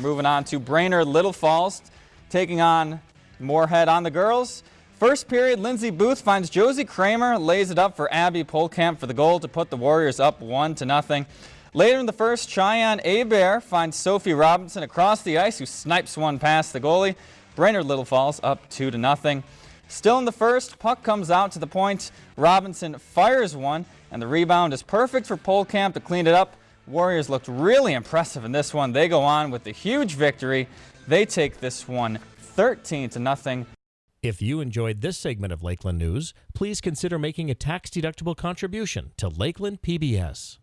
Moving on to Brainerd Little Falls, taking on Moorhead on the girls. First period, Lindsay Booth finds Josie Kramer, lays it up for Abby Polkamp for the goal to put the Warriors up one to nothing. Later in the first, Cheyenne Abear finds Sophie Robinson across the ice, who snipes one past the goalie. Brainerd Little Falls up two to nothing. Still in the first, puck comes out to the point. Robinson fires one, and the rebound is perfect for Polkamp to clean it up. Warriors looked really impressive in this one. They go on with the huge victory. They take this one 13 to nothing. If you enjoyed this segment of Lakeland News, please consider making a tax-deductible contribution to Lakeland PBS.